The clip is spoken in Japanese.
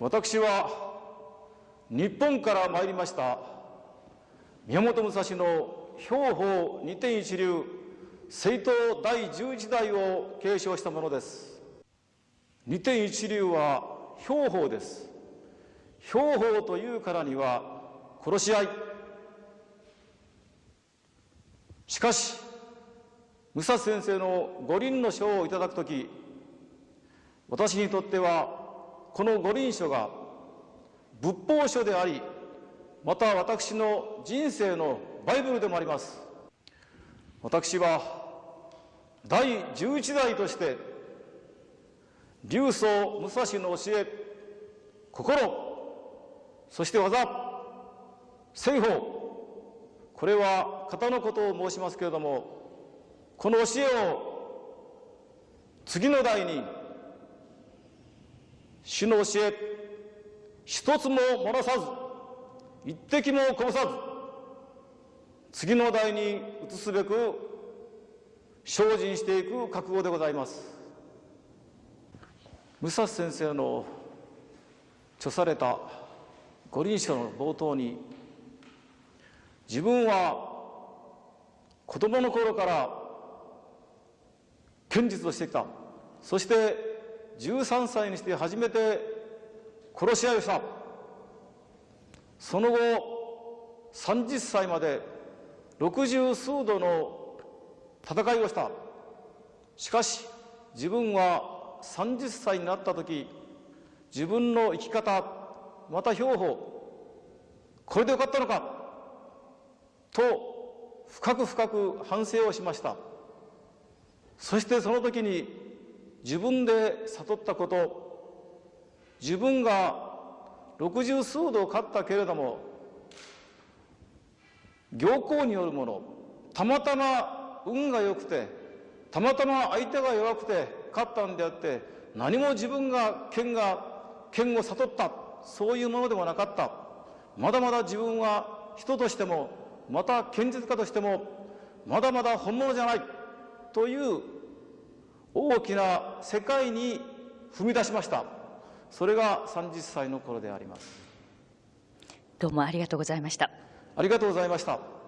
私は日本から参りました宮本武蔵の兵法二天一流聖刀第11代を継承したものです二天一流は兵法です兵法というからには殺し合いしかし武蔵先生の五輪の書をいただくとき私にとってはこの五輪書が仏法書でありまた私の人生のバイブルでもあります。私は第11代として流祖武蔵の教え心そして技西法これは型のことを申しますけれどもこの教えを次の代に主の教え一つも漏らさず一滴もこぼさず次の代に移すべく精進していく覚悟でございます。武蔵先生の著された五輪書の冒頭に自分は子供の頃から剣術をしてきた。そして13歳にして初めて殺し合いをした。その後30歳まで六十数度の戦いをした。しかし自分は30歳になった時自分の生き方また標法これでよかったのかと深く深く反省をしました。そしてその時に自分で悟ったこと自分が六十数度勝ったけれども行幸によるものたまたま運が良くてたまたま相手が弱くて勝ったんであって何も自分が剣が剣を悟ったそういうものではなかった。まだまだ自分は人としてもまた剣術家としてもまだまだ本物じゃないという大きな世界に踏み出しました。それが30歳の頃であります。どうもありがとうございました。ありがとうございました